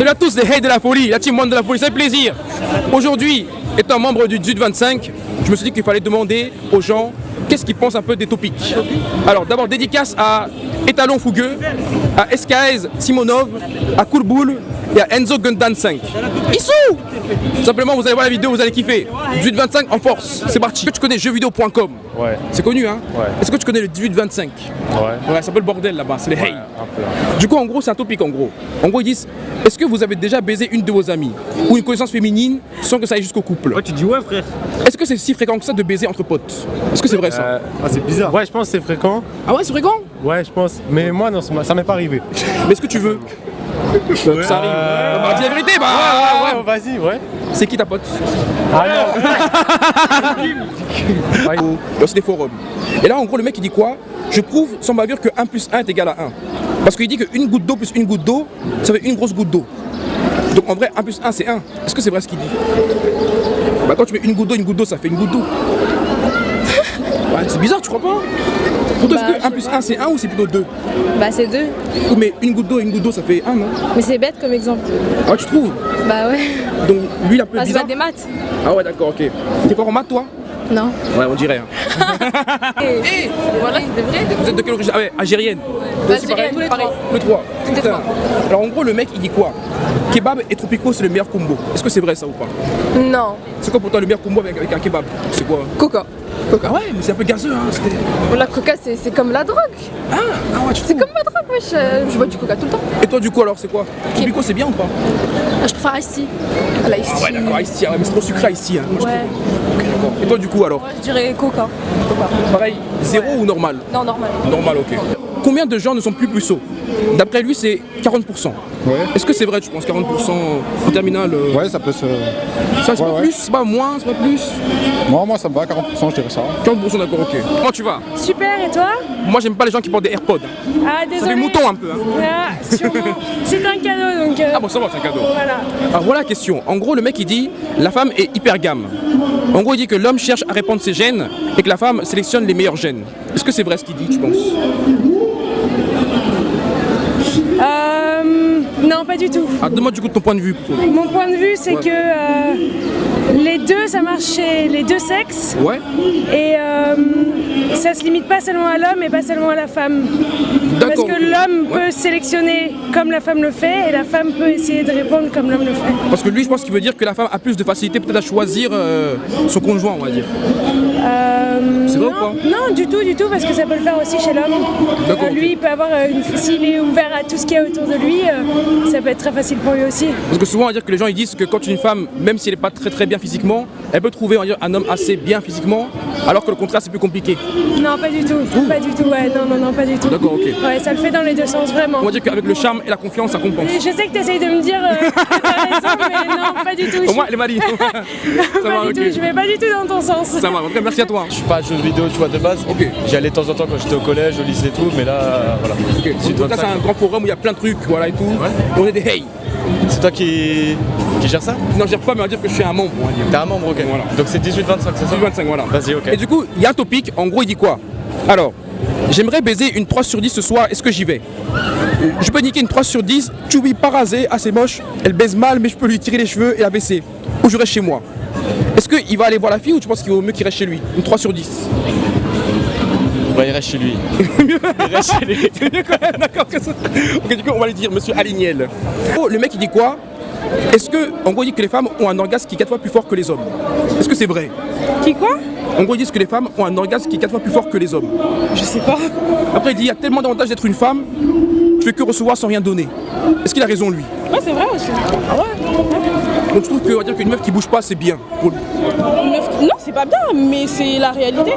Salut à tous les haters de la folie, la team Monde de la folie, c'est un plaisir. Aujourd'hui, étant membre du 18-25, je me suis dit qu'il fallait demander aux gens qu'est-ce qu'ils pensent un peu des topics. Alors d'abord dédicace à Étalon Fougueux, à SKS Simonov, à Coolboul et à Enzo Gundan 5. Issou Simplement vous allez voir la vidéo, vous allez kiffer. 18-25 en force, c'est parti. Est-ce que tu connais jeuxvideo.com Ouais. C'est connu hein? Ouais. Est-ce que tu connais le 18-25 Ouais. Ouais, c'est un peu le bordel là-bas, c'est les hey. Du coup, en gros, c'est un topic en gros. En gros, ils disent est-ce que vous avez déjà baisé une de vos amies ou une connaissance féminine sans que ça aille jusqu'au couple? Ouais, tu dis ouais, frère. Est-ce que c'est si fréquent que ça de baiser entre potes? Est-ce que c'est vrai ça? Euh, Ah, c'est bizarre. ouais, je pense que c'est fréquent. Ah ouais, c'est fréquent? Ouais, je pense. Mais moi, non, ça m'est- ça m'est pas arrivé. Mais est-ce que tu veux? Que ça arrive Euh, Bah, dis la vérité, bah Ouais, ouais, vas-y, ouais. C'est qui ta pote? Ah non. C'est des forums. Et là, en gros, le mec, il dit quoi? Je prouve sans bavure que 1 plus 1 est égal à 1. Parce qu'il dit qu'une goutte d'eau plus une goutte d'eau, ça fait une grosse goutte d'eau. Donc en vrai, 1 plus 1, c'est 1. Est-ce que c'est vrai ce qu'il dit? Bah quand tu mets une goutte d'eau, une goutte d'eau, ça fait une goutte d'eau. Ouais, c'est bizarre, tu crois pas? Pour toi, Bah, est-ce que 1 plus 1, c'est 1 ou c'est plutôt 2 Bah c'est deux. Ou mais une goutte d'eau, une goutte d'eau, ça fait 1, non? Mais c'est bête comme exemple. Ah, tu trouves? Bah ouais. Donc lui, il a peu Ah, c'est bizarre. des maths. Ah ouais, d'accord, ok. T'es fort en maths, toi? Non. Ouais, on dirait. Hein. Et voilà, c'est vrai. Vous êtes de quelle origine? Ah ouais, algérienne. Toi aussi, pareil Algérienne, tous les Pareil. trois. Putain. trois. Alors en gros, le mec, il dit quoi? Kebab et tropico, c'est le meilleur combo. Est-ce que c'est vrai ça ou pas? Non. C'est quoi pour toi le meilleur combo avec, avec un kebab? C'est quoi? Coca. Coca. Ouais, mais c'est un peu gazeux, hein. c'était- La coca, c'est comme la drogue. Ah, ah ouais, tu C'est comme la drogue, wesh. Euh, Je bois du coca tout le temps. Et toi, du coup, alors, c'est quoi? Tropico, c'est bien ou pas? Ah, je préfère la ici. Ah ouais, d'accord, ici, ouais, mais c'est trop sucré ici. Hein. Moi, Ouais. Ok, d'accord. Et toi, du coup, alors? Moi, je dirais coca. Pareil, zéro ou normal? Non, normal. Normal, ok. Combien de gens ne sont plus puceaux? D'après lui, c'est 40%. Ouais. Est-ce que c'est vrai, tu penses 40% en terminale euh, Ouais, ça peut se. Ça, c'est Ouais, pas ouais. plus, c'est pas moins, c'est pas plus Moi, moi, ça me va, 40%, je dirais ça. 40% d'accord, ok. Comment tu vas Super, et toi? Moi, j'aime pas les gens qui portent des AirPods. Ah, Ça désolé. fait mouton un peu. Hein. Ah, sûrement. C'est un cadeau, donc... euh, Ah bon, ça va, c'est un cadeau. Voilà. Alors voilà la question. En gros, le mec il dit la femme est hypergame. En gros, il dit que l'homme cherche à répandre ses gènes et que la femme sélectionne les meilleurs gènes. Est-ce que c'est vrai ce qu'il dit, tu penses Euh, non, pas du tout. Ah, donne-moi du coup ton point de vue. plutôt. Mon point de vue, c'est Ouais. que euh, les deux, ça marche chez les deux sexes. Ouais Et euh, ça se limite pas seulement à l'homme et pas seulement à la femme. Parce que l'homme Ouais. peut sélectionner comme la femme le fait et la femme peut essayer de répondre comme l'homme le fait. Parce que lui, je pense qu'il veut dire que la femme a plus de facilité peut-être à choisir euh, son conjoint, on va dire. Euh, C'est vrai ou non, pas? Non, du tout, du tout, parce que ça peut le faire aussi chez l'homme. Euh, lui, il peut avoir, euh, une- s'il est ouvert à tout ce qu'il y a autour de lui, ça peut être très facile pour lui aussi. Parce que souvent, on va dire que les gens ils disent que quand une femme, même si elle n'est pas très très bien physiquement, elle peut trouver on va dire, un homme assez bien physiquement, alors que le contraire c'est plus compliqué. Non, pas du tout, pas du tout, ouais, non, non, non, pas du tout. D'accord, ok. Ouais, ça le fait dans les deux sens, vraiment. On va dire qu'avec le charme et la confiance, ça compense. Je sais que tu essayes de me dire euh, raison, mais non, pas du tout. Au moins, elle est marie. ça pas va, du tout, je vais pas du tout dans ton sens. Ça va, en tout cas, merci à toi. Je suis pas jeu vidéo, tu vois, de base. Ok. J'y allais de temps en temps quand j'étais au collège, au lycée et tout, mais là, euh, voilà. Ok, C'est un grand forum où il y a plein de trucs, voilà et tout. Et on est des hey. C'est toi qui... qui gère ça Non, je gère pas, mais on va dire que je suis un membre, on va dire. T'es un membre, ok. Voilà. Donc c'est 18-25, c'est ça 25, voilà. Vas-y, ok. Et du coup, il y a un topic, en gros, il dit quoi? Alors, j'aimerais baiser une 3 sur 10 ce soir, est-ce que j'y vais? Euh, Je peux niquer une 3 sur 10, Choubi pas rasée, assez moche, elle baise mal, mais je peux lui tirer les cheveux et la baisser. Ou je reste chez moi. Est-ce qu'il va aller voir la fille ou tu penses qu'il vaut mieux qu'il reste chez lui Une 3 sur 10 Bah, il reste chez lui. il reste chez lui. C'est mieux quand même, d'accord que ça. Ok, du coup, on va lui dire, monsieur Alignel. Oh, le mec, il dit quoi? Est-ce que, en gros, il dit que les femmes ont un orgasme qui est 4 fois plus fort que les hommes? Est-ce que c'est vrai? Qui quoi? En gros, ils disent que les femmes ont un orgasme qui est 4 fois plus fort que les hommes. Je sais pas. Après, il dit il y a tellement d'avantages d'être une femme, tu fais que recevoir sans rien donner. Est-ce qu'il a raison, lui? Ouais, c'est vrai aussi. Donc, je trouve que, on va dire qu'une meuf qui bouge pas, c'est bien. pour lui. Meuf- Non, c'est pas bien, mais c'est la réalité.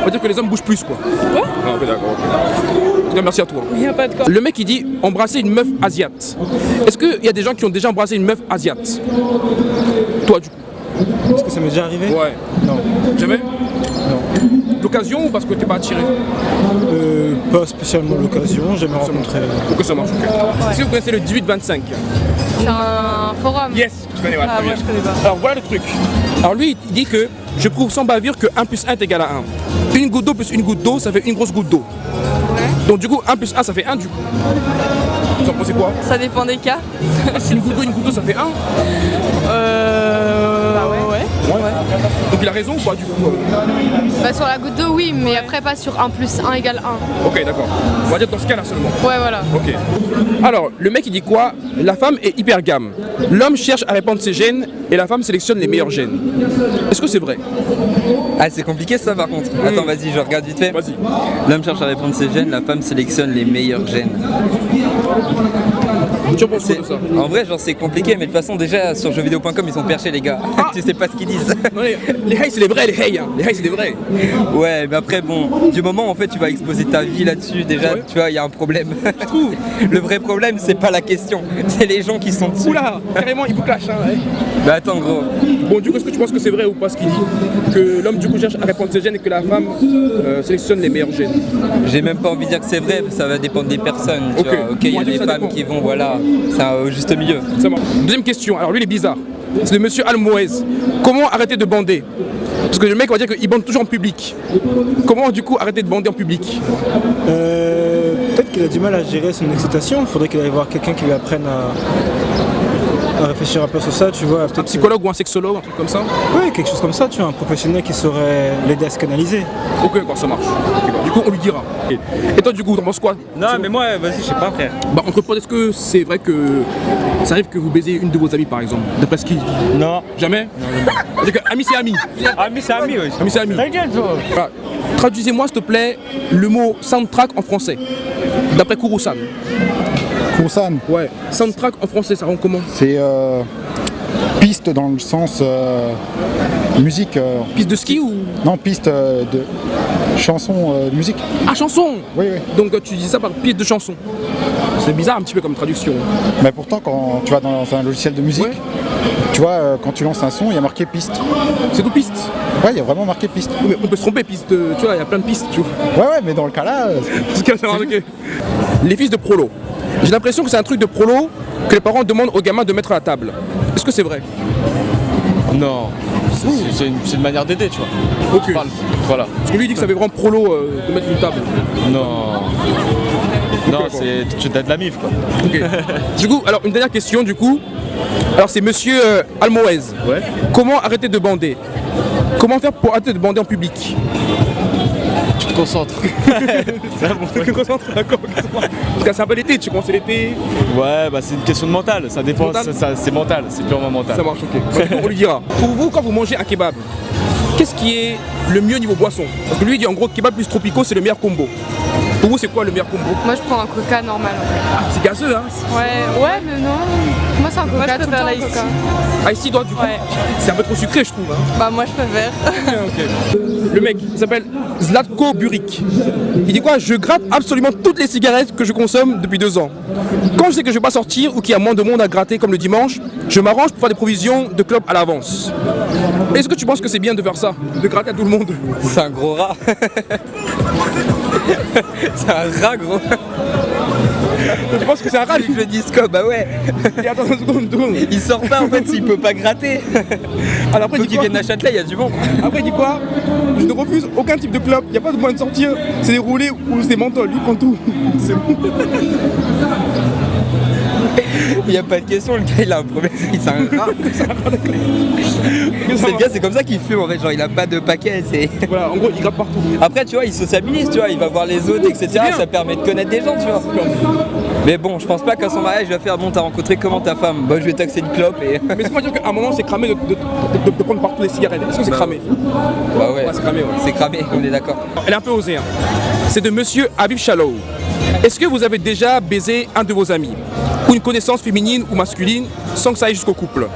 On va dire que les hommes bougent plus, quoi. Ouais. Ah, ok, d'accord. merci à toi. Il a pas de quoi. Le mec, il dit embrasser une meuf asiate. Est-ce qu'il y a des gens qui ont déjà embrassé une meuf asiate? Toi, du coup Est-ce que ça m'est déjà arrivé? Ouais. Non. Jamais? Non. L'occasion ou parce que t'es pas attiré Euh, Pas spécialement l'occasion, j'ai jamais rencontré. Pour que ça marche, ok. Est-ce que vous connaissez le 18-25 C'est un forum. Yes, tu connais, ouais, Ah, moi, je connais pas. Alors voilà le truc. Alors lui, il dit que je prouve sans bavure que 1 plus 1 est égal à 1. Une goutte d'eau plus une goutte d'eau, ça fait une grosse goutte d'eau. Donc du coup, 1 plus 1, ça fait 1 du coup. Ça en pensez quoi Ça dépend des cas. Une goutte d'eau, une goutte d'eau, ça fait un. Euh. Ouais. ouais. Donc il a raison ou pas du coup euh Bah sur la goutte d'eau, oui, mais après pas sur 1 plus 1 égale 1. Ok, d'accord. On va dire dans ce cas-là seulement. Ouais, voilà. Ok. Alors, le mec il dit quoi? La femme est hypergame. L'homme cherche à répandre ses gènes et la femme sélectionne les meilleurs gènes. Est-ce que c'est vrai? Ah, c'est compliqué ça par contre. Attends, vas-y, je regarde vite fait. L'homme cherche à répondre ses gènes, la femme sélectionne les meilleurs gènes. Tu en penses quoi C'est- de ça En vrai, genre c'est compliqué, mais de toute façon, déjà sur jeuxvideo.com, ils sont perchés, les gars. tu sais pas ce qu'ils disent. Non, les, les haïs, c'est les vrais, les haïs. hein. Les haïs, c'est les vrais. ouais, mais après, bon, du moment en fait, tu vas exposer ta vie là-dessus, déjà, Ouais. tu vois, il y a un problème. Je trouve. Le vrai problème, c'est pas la question, c'est les gens qui sont dessus. Oula, carrément, il vous clash. Hein, ouais. Bah attends, gros. Bon, du coup, est-ce que tu penses que c'est vrai ou pas ce qu'il dit Que l'homme, du coup, cherche à répandre ses gènes et que la femme euh, sélectionne les meilleurs gènes? J'ai même pas envie de dire que c'est vrai, ça va dépendre des personnes. Tu Ok. vois. il y a des ça femmes dépend. qui vont, voilà, c'est un- au juste milieu. Ça marche. Deuxième question. Alors, lui, il est bizarre. C'est de monsieur Almoez. Comment arrêter de bander? Parce que le mec, on va dire qu'il bande toujours en public. Comment, du coup, arrêter de bander en public? Euh, Peut-être qu'il a du mal à gérer son excitation. Il faudrait qu'il aille voir quelqu'un qui lui apprenne à, à réfléchir un peu sur ça, tu vois. Un Peut-être psychologue ou un sexologue, un truc comme ça Ouais, quelque chose comme ça, tu vois, un professionnel qui saurait l'aider à se canaliser. Ok, d'accord, ça marche. Bah, du coup, on lui dira. Et toi, du coup, t'en penses quoi Non, mais moi, vas-y, je sais pas, frère. Bah, entre potes, est-ce que c'est vrai que ça arrive que vous baisez une de vos amies, par exemple D'après ce qu'il dit Non. Jamais que Ami, c'est ami. Mais c'est ami, ouais. Ami, c'est ami. T'inquiète. Traduisez-moi, s'il te plaît, le mot soundtrack en français. D'après Kurusan. Koursan, Ouais. Soundtrack en français, ça rend comment c'est euh, piste dans le sens euh, musique. euh, Piste de ski ou non, piste de chanson, de musique. Ah, chanson Oui, oui. Donc tu dis ça par piste de chanson. C'est bizarre un petit peu comme traduction. Mais pourtant, quand tu vas dans un logiciel de musique, Ouais. tu vois, quand tu lances un son, il y a marqué piste. C'est tout piste. Ouais, il y a vraiment marqué piste. Oui, mais on peut se tromper, piste. Tu vois, il y a plein de pistes, tu vois. Ouais, ouais, mais dans le cas là. Les fils de prolo. J'ai l'impression que c'est un truc de prolo que les parents demandent aux gamins de mettre à la table. Est-ce que c'est vrai? Non. C'est- une, manière d'aider, tu vois. Ok. Tu parles- Voilà. Parce que lui il dit que ça fait vraiment prolo euh, de mettre une table. Non. Non, c'est tu de la mif, quoi. Ok. du coup, alors une dernière question du coup. Alors c'est monsieur euh, Almoez. Ouais. Comment arrêter de bander? Comment faire pour arrêter de bander en public? Bon Tu te concentres, d'accord. Parce que c'est un peu l'été, tu commences l'été, Ouais, bah c'est une question de mental. Ça dépend. Mental C'est mental. C'est purement mental. ça marche, ok. Bah, du coup, on lui dira. Pour vous, quand vous mangez un kebab, qu'est-ce qui est le mieux niveau boisson? Parce que lui il dit en gros kebab plus tropico c'est le meilleur combo. Pour vous c'est quoi le meilleur combo Moi je prends un coca normal. Ah, c'est gazeux hein Ouais, ouais, mais non. Moi c'est un coca. Moi, je tout le préfère temps, la coca. Ah ici toi du coup Ouais. c'est un peu trop sucré je trouve hein. Bah, moi, je préfère. Ok. Le mec, il s'appelle Zlatko Burik. Il dit quoi? Je gratte absolument toutes les cigarettes que je consomme depuis deux ans. Quand je sais que je vais pas sortir ou qu'il y a moins de monde à gratter comme le dimanche, je m'arrange pour faire des provisions de club à l'avance. Est-ce que tu penses que c'est bien de faire ça? De gratter à tout le monde? C'est un gros rat. c'est un rat, gros. Tu penses que c'est un rat Je dis quoi Bah ouais. Et attends une seconde, une seconde. Il sort pas en fait s'il peut pas gratter. Alors après, Faut qu'il vienne à Châtelet, il y a du monde. Après, il dit quoi Je ne refuse aucun type de club. Il n'y a pas de moyen de sortir. C'est des roulés ou c'est des menthol. Lui, prend tout. C'est bon. Il y a pas de question, le gars il a un problème, c'est un rat. C'est le gars, c'est comme ça qu'il fume en fait, genre il a pas de paquet. Voilà, en gros, il gratte partout. Après, tu vois, il sociabilise, tu vois, il va voir les autres, etc. Ça permet de connaître des gens, tu vois. Mais bon, je pense pas qu'à son mariage, il va faire Bon, t'as rencontré comment ta femme? Bah, je vais taxer une clope et. Mais c'est pas dire qu'à un moment, c'est cramé de, de- de- de prendre partout les cigarettes. Est-ce que c'est cramé? Bah ouais, Ouais, c'est cramé, ouais. c'est cramé, on est d'accord. Elle est un peu osée. hein. C'est de monsieur Aviv Shalom. Est-ce que vous avez déjà baisé un de vos amis? Ou une connaissance féminine ou masculine sans que ça aille jusqu'au couple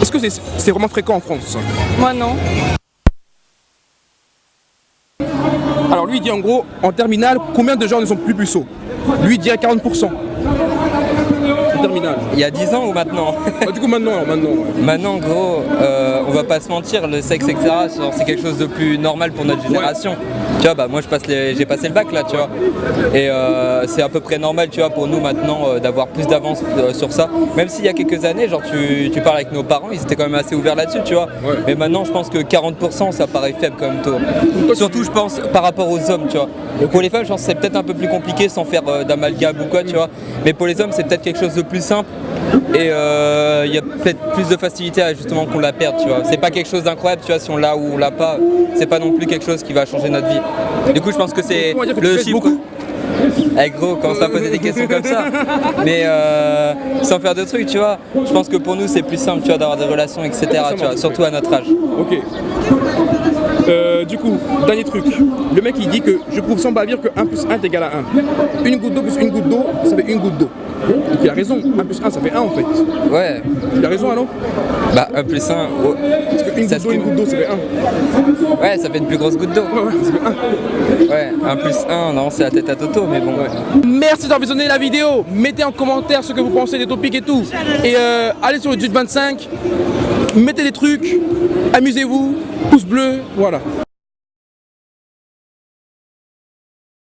Est-ce que c'est vraiment fréquent en France? Moi, non. Alors lui il dit en gros, en terminale, combien de gens ne sont plus puceaux? Lui il dirait 40%. Terminale Il y a 10 ans ou maintenant Ah, Du coup, maintenant, alors, maintenant. ouais. Maintenant, gros, euh, on va pas se mentir, le sexe, etc., c'est quelque chose de plus normal pour notre génération. Tu vois, bah moi je passe les- j'ai passé le bac là, tu vois. Et euh, c'est à peu près normal, tu vois, pour nous maintenant euh, d'avoir plus d'avance sur ça. Même s'il y a quelques années, genre tu, tu parles avec nos parents, ils étaient quand même assez ouverts là-dessus, tu vois. Ouais. Mais maintenant, je pense que 40% ça paraît faible quand même tôt. Surtout, je pense, par rapport aux hommes, tu vois. Pour les femmes, je pense que c'est peut-être un peu plus compliqué sans faire d'amalgame ou quoi, tu vois. Mais pour les hommes, c'est peut-être quelque chose de plus simple. Et euh, il y a peut-être plus de facilité à justement qu'on la perde, tu vois. C'est pas quelque chose d'incroyable, tu vois, si on l'a ou on l'a pas, c'est pas non plus quelque chose qui va changer notre vie. Du coup, je pense que c'est On le chiffre. beaucoup. Eh gros, commence pas à poser des questions comme ça. Mais euh, sans faire de trucs, tu vois. Je pense que pour nous, c'est plus simple, tu vois, d'avoir des relations, etc. Tu vois, surtout à notre âge. Ok. Euh, du coup, dernier truc. Le mec il dit que je prouve sans bavir que 1 plus 1 est égal à 1. Une goutte d'eau plus une goutte d'eau, ça fait une goutte d'eau. Donc il a raison, 1 plus 1 ça fait 1 en fait. Ouais, Il a raison alors bah 1 plus 1, Parce que une Ça goutte d'eau, une goutte d'eau ça fait 1. ouais, ça fait une plus grosse goutte d'eau. Ouais, ouais, ça fait 1. Ouais, 1 plus 1, non, c'est la tête à Toto, mais bon. Merci d'avoir visionné la vidéo. Mettez en commentaire ce que vous pensez des topics et tout. Et euh, allez sur le Dude 25, mettez des trucs, amusez-vous, pouce bleu, voilà.